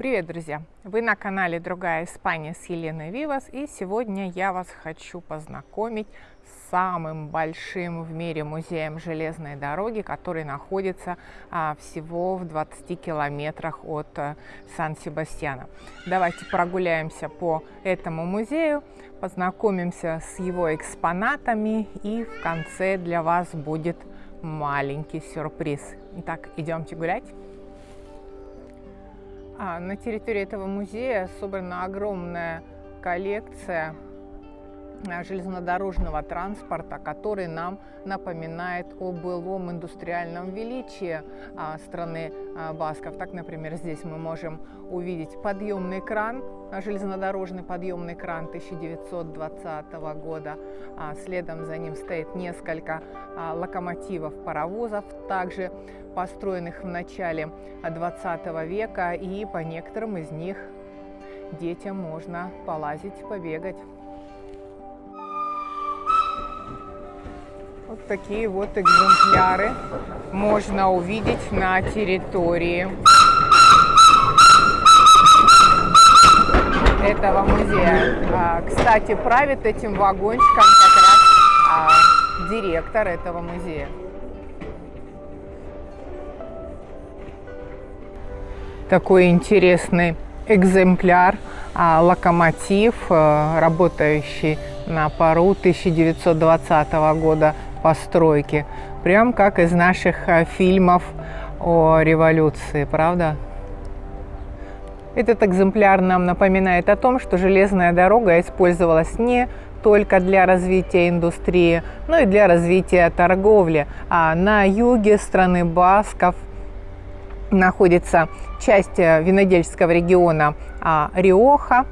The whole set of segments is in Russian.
Привет, друзья! Вы на канале «Другая Испания» с Еленой Вивас, и сегодня я вас хочу познакомить с самым большим в мире музеем железной дороги, который находится а, всего в 20 километрах от а, Сан-Себастьяна. Давайте прогуляемся по этому музею, познакомимся с его экспонатами, и в конце для вас будет маленький сюрприз. Итак, идемте гулять. А, на территории этого музея собрана огромная коллекция железнодорожного транспорта, который нам напоминает о былом индустриальном величии а, страны Басков. Так, например, здесь мы можем увидеть подъемный кран, железнодорожный подъемный кран 1920 года. Следом за ним стоит несколько локомотивов, паровозов, также построенных в начале 20 века, и по некоторым из них детям можно полазить, побегать. Вот такие вот экземпляры можно увидеть на территории этого музея. А, кстати, правит этим вагончиком как раз а, директор этого музея. такой интересный экземпляр, а, локомотив, работающий на пару 1920 года постройки. Прям как из наших а, фильмов о революции, правда? Этот экземпляр нам напоминает о том, что железная дорога использовалась не только для развития индустрии, но и для развития торговли. А на юге страны Басков – находится часть э, винодельческого региона а, Риоха,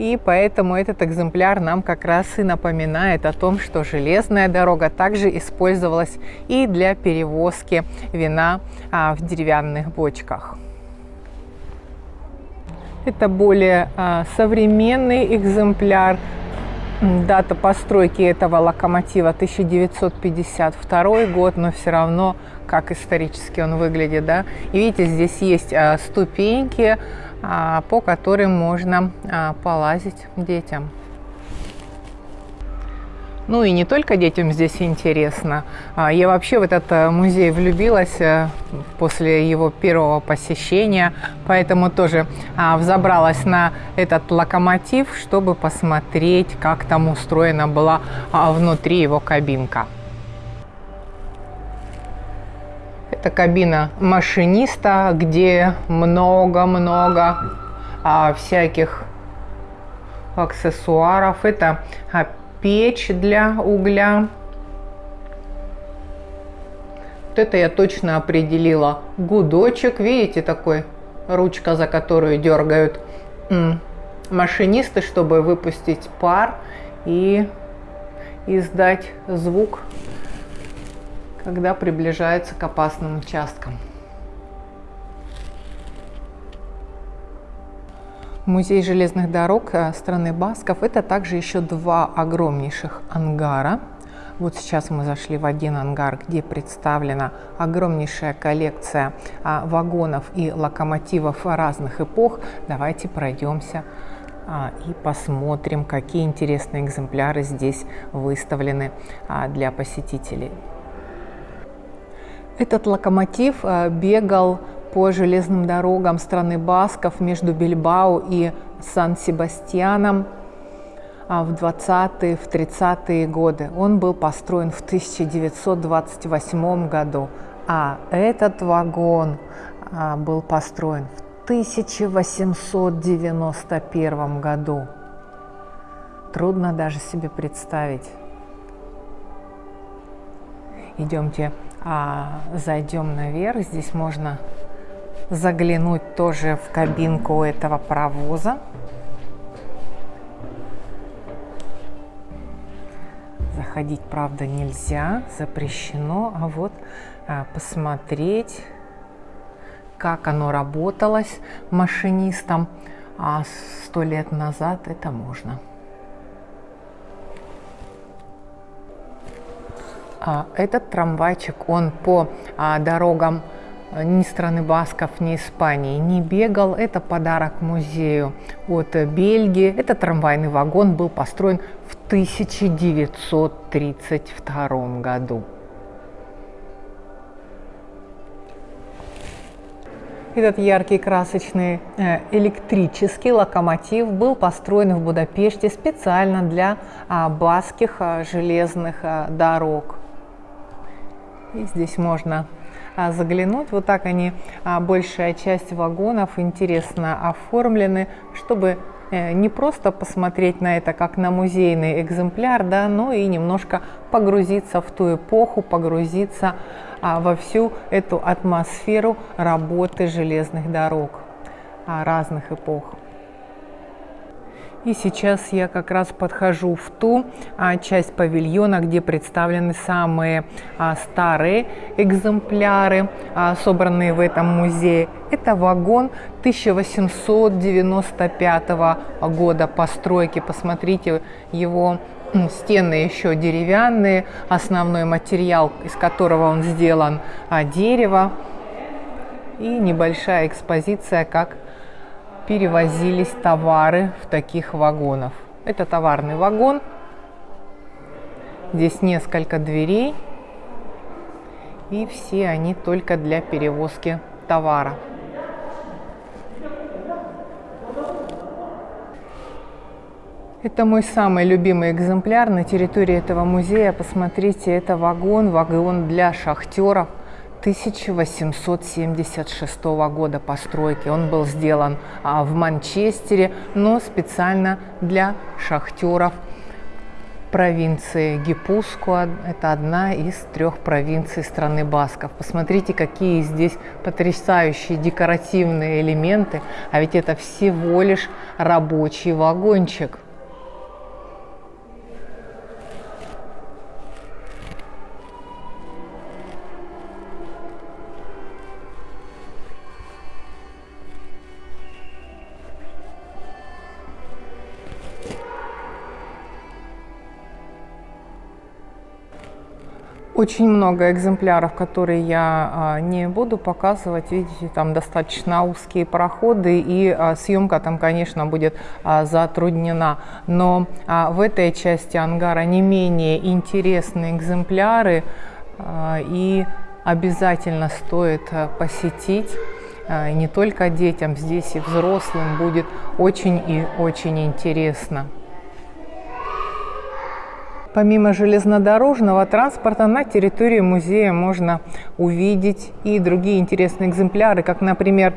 и поэтому этот экземпляр нам как раз и напоминает о том, что железная дорога также использовалась и для перевозки вина а, в деревянных бочках. Это более а, современный экземпляр. Дата постройки этого локомотива 1952 год, но все равно как исторически он выглядит, да. И видите, здесь есть а, ступеньки, по которым можно а, полазить детям. Ну и не только детям здесь интересно. Я вообще в этот э, музей влюбилась э, после его первого посещения, поэтому тоже взобралась на этот локомотив, чтобы посмотреть, как там устроена была внутри его кабинка. Это кабина машиниста, где много-много а, всяких аксессуаров. Это а, печь для угля. Вот это я точно определила. Гудочек, видите, такой ручка, за которую дергают машинисты, чтобы выпустить пар и издать звук когда приближается к опасным участкам. Музей железных дорог э, страны Басков – это также еще два огромнейших ангара. Вот сейчас мы зашли в один ангар, где представлена огромнейшая коллекция а, вагонов и локомотивов разных эпох. Давайте пройдемся а, и посмотрим, какие интересные экземпляры здесь выставлены а, для посетителей. Этот локомотив э, бегал по железным дорогам страны Басков между Бильбао и Сан-Себастьяном а, в 20-е, в 30-е годы. Он был построен в 1928 году, а этот вагон а, был построен в 1891 году. Трудно даже себе представить. Идемте а, зайдем наверх. Здесь можно заглянуть тоже в кабинку этого паровоза. Заходить, правда, нельзя, запрещено. А вот а, посмотреть, как оно работалось машинистом а сто лет назад, это можно. Этот трамвайчик, он по а, дорогам ни страны Басков, ни Испании не бегал. Это подарок музею от Бельгии. Этот трамвайный вагон был построен в 1932 году. Этот яркий красочный э, электрический локомотив был построен в Будапеште специально для а, баских а, железных а, дорог. И здесь можно заглянуть. Вот так они, большая часть вагонов интересно оформлены, чтобы э, не просто посмотреть на это как на музейный экземпляр, да, но и немножко погрузиться в ту эпоху, погрузиться а, во всю эту атмосферу работы железных дорог а, разных эпох. И сейчас я как раз подхожу в ту а, часть павильона, где представлены самые а, старые экземпляры, а, собранные в этом музее. Это вагон 1895 года постройки. Посмотрите его Стены еще деревянные, основной материал, из которого он сделан, а, дерево. И небольшая экспозиция, как перевозились товары в таких вагонах. Это товарный вагон. Здесь несколько дверей. И все они только для перевозки товара. Это мой самый любимый экземпляр на территории этого музея. Посмотрите, это вагон, вагон для шахтеров 1876 года постройки. Он был сделан а, в Манчестере, но специально для шахтеров провинции Гипускуа. Это одна из трех провинций страны Басков. Посмотрите, какие здесь потрясающие декоративные элементы. А ведь это всего лишь рабочий вагончик. Очень много экземпляров, которые я а, не буду показывать. Видите, там достаточно узкие проходы, и а, съемка там, конечно, будет а, затруднена. Но в этой части ангара не менее интересные экземпляры, и обязательно стоит посетить. Не только детям, здесь и взрослым будет очень и очень интересно. Помимо железнодорожного транспорта на территории музея можно увидеть и другие интересные экземпляры, как, например,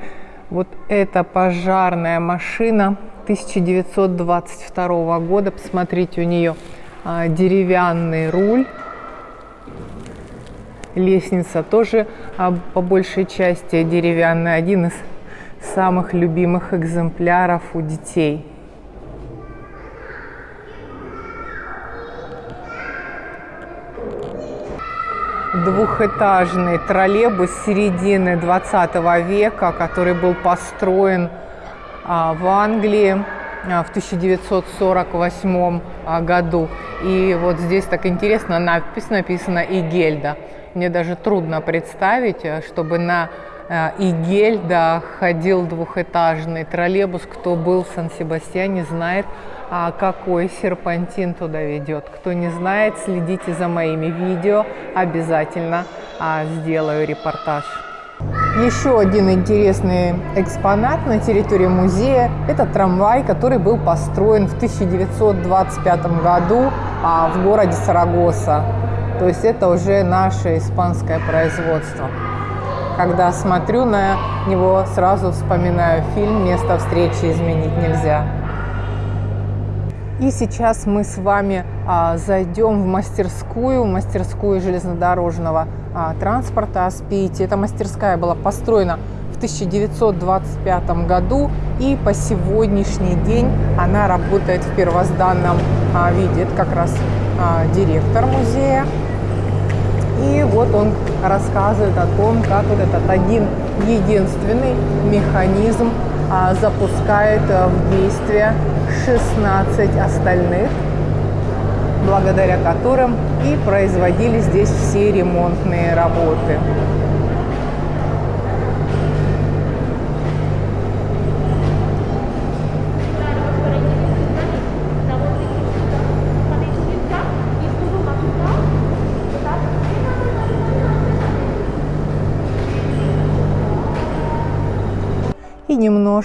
вот эта пожарная машина 1922 года. Посмотрите, у нее а, деревянный руль. Лестница тоже а, по большей части деревянная. Один из самых любимых экземпляров у детей. Двухэтажный троллейбус середины 20 века, который был построен а, в Англии а, в 1948 а, году. И вот здесь так интересно надпись написана «Игельда». Мне даже трудно представить, э, чтобы на э, Игельда ходил двухэтажный троллейбус. Кто был в Сан-Себастьяне, знает, а какой серпантин туда ведет. Кто не знает, следите за моими видео, обязательно а, сделаю репортаж. Еще один интересный экспонат на территории музея – это трамвай, который был построен в 1925 году а, в городе Сарагоса. То есть это уже наше испанское производство. Когда смотрю на него, сразу вспоминаю фильм «Место встречи изменить нельзя». И сейчас мы с вами а, зайдем в мастерскую, мастерскую железнодорожного а, транспорта Аспити. Эта мастерская была построена в 1925 году и по сегодняшний день она работает в первозданном а, виде. Это как раз а, директор музея. И вот он рассказывает о том, как вот этот один единственный механизм а, запускает а, в действие 16 остальных, благодаря которым и производили здесь все ремонтные работы.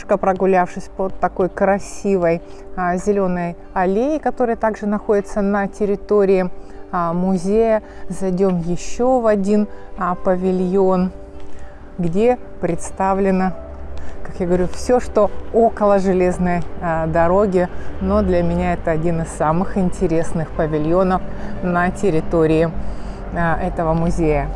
Немножко прогулявшись по такой красивой а, зеленой аллее, которая также находится на территории а, музея, зайдем еще в один а, павильон, где представлено как я говорю, все, что около железной дороги, но для меня это один из самых интересных павильонов на территории этого музея.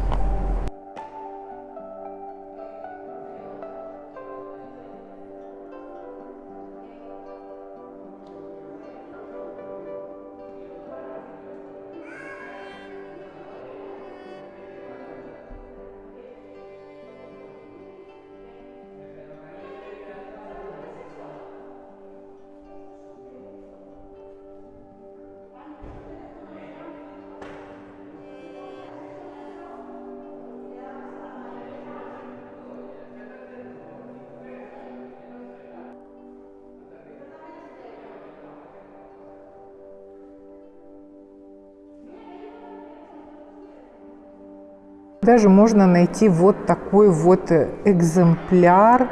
Даже можно найти вот такой вот экземпляр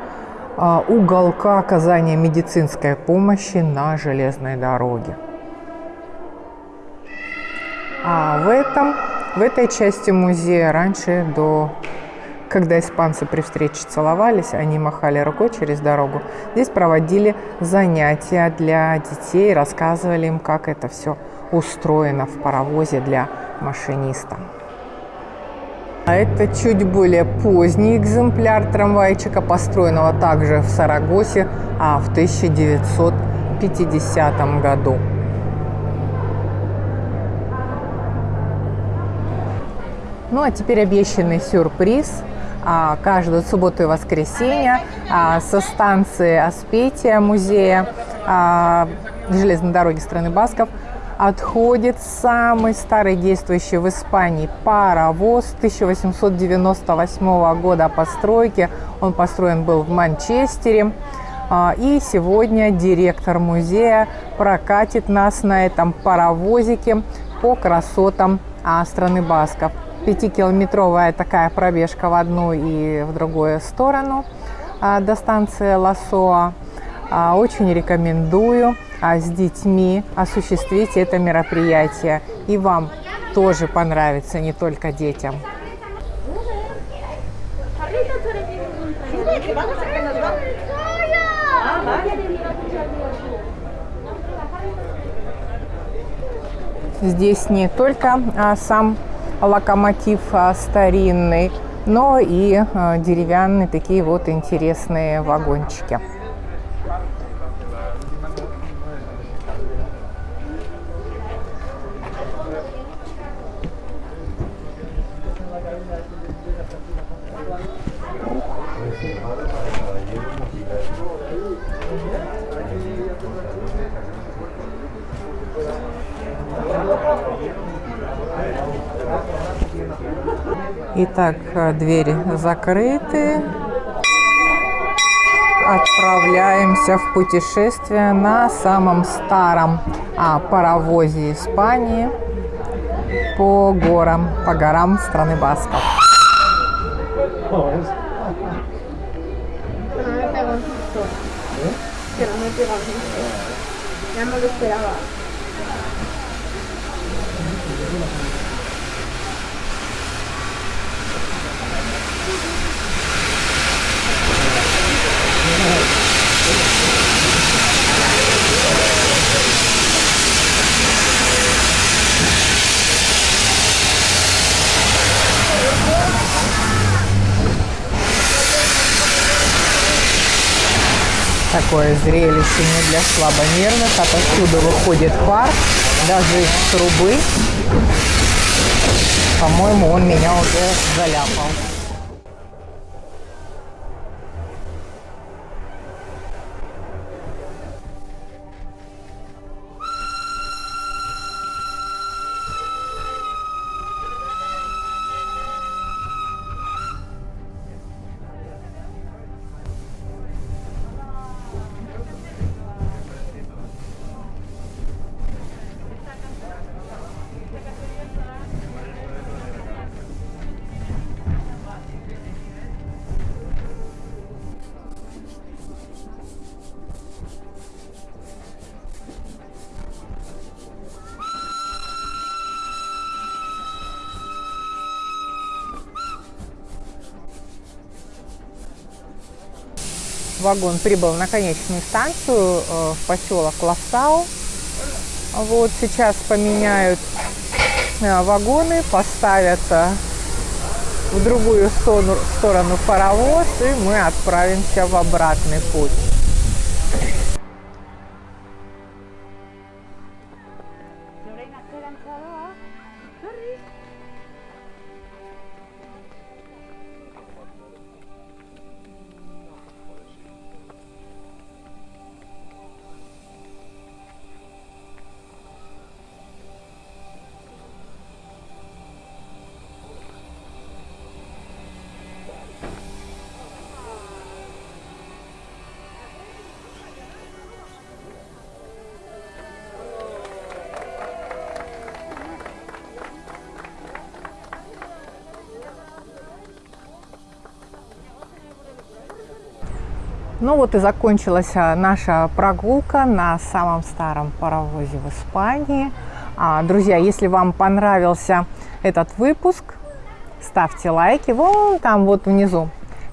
а, уголка оказания медицинской помощи на железной дороге. А в, этом, в этой части музея раньше, до, когда испанцы при встрече целовались, они махали рукой через дорогу, здесь проводили занятия для детей, рассказывали им, как это все устроено в паровозе для машиниста. А это чуть более поздний экземпляр трамвайчика, построенного также в Сарагосе а в 1950 году. Ну а теперь обещанный сюрприз. А, каждую субботу и воскресенье а, со станции Аспетия музея железной дороги страны Басков отходит самый старый действующий в Испании паровоз 1898 года постройки. Он построен был в Манчестере. А, и сегодня директор музея прокатит нас на этом паровозике по красотам а, страны Басков. Пятикилометровая такая пробежка в одну и в другую сторону а, до станции Лосоа. Очень рекомендую с детьми осуществить это мероприятие. И вам тоже понравится, не только детям. Здесь не только а, сам локомотив а, старинный, но и а, деревянные такие вот интересные вагончики. Итак, двери закрыты. Отправляемся в путешествие на самом старом а, паровозе Испании по горам, по горам страны Басков. Ya no lo. Такое зрелище не для слабонервных. Отовсюду выходит пар, даже из трубы. По-моему, он меня уже заляпал. Вагон прибыл на конечную станцию э, в поселок Лассау. Вот сейчас поменяют э, вагоны, поставят в другую сторону, сторону паровоз, и мы отправимся в обратный путь. Ну вот и закончилась а, наша прогулка на самом старом паровозе в Испании. А, друзья, если вам понравился этот выпуск, ставьте лайки вон там вот внизу.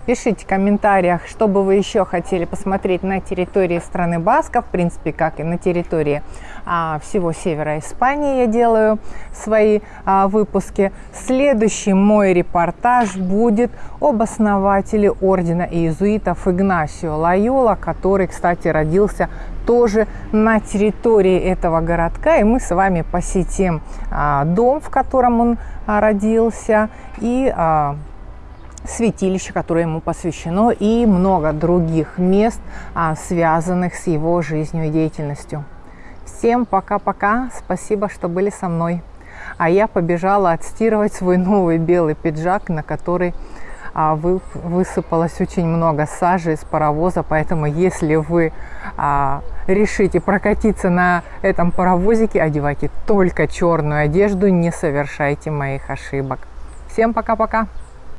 Пишите в комментариях, что бы вы еще хотели посмотреть на территории страны Басков, в принципе, как и на территории а, всего севера Испании я делаю свои а, выпуски. Следующий мой репортаж будет об основателе ордена иезуитов Игнасио Лайола, который, кстати, родился тоже на территории этого городка. И мы с вами посетим а, дом, в котором он а, родился, и а, святилище, которое ему посвящено, и много других мест, а, связанных с его жизнью и деятельностью. Всем пока-пока, спасибо, что были со мной. А я побежала отстирывать свой новый белый пиджак, на который а, вы, высыпалось очень много сажи из паровоза, поэтому если вы а, решите прокатиться на этом паровозике, одевайте только черную одежду, не совершайте моих ошибок. Всем пока-пока!